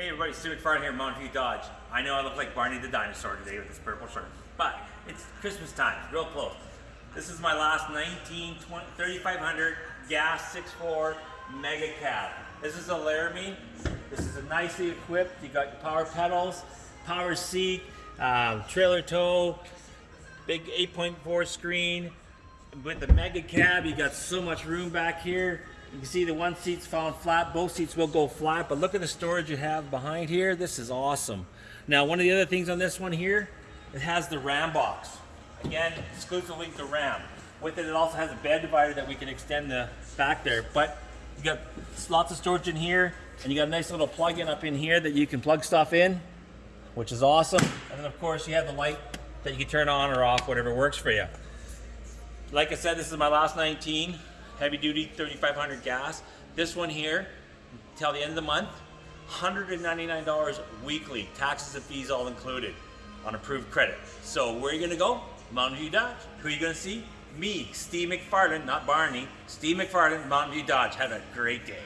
Hey everybody, Stu McFarland here, Mountain View Dodge. I know I look like Barney the dinosaur today with this purple shirt, but it's Christmas time, real close. This is my last 19, 20, 3500 gas 6.4 mega cab. This is a Laramie. This is a nicely equipped. You got your power pedals, power seat, um, trailer tow, big 8.4 screen. With the mega cab, you got so much room back here. You can see the one seat's falling flat, both seats will go flat, but look at the storage you have behind here. This is awesome. Now, one of the other things on this one here, it has the RAM box. Again, exclusively to RAM. With it, it also has a bed divider that we can extend the back there, but you got lots of storage in here, and you got a nice little plug-in up in here that you can plug stuff in, which is awesome. And then of course you have the light that you can turn on or off, whatever works for you. Like I said, this is my last 19, heavy duty 3500 gas. This one here, till the end of the month, $199 weekly, taxes and fees all included on approved credit. So where are you gonna go? Mountain View Dodge. Who are you gonna see? Me, Steve McFarland, not Barney. Steve McFarland, Mountain View Dodge. Have a great day.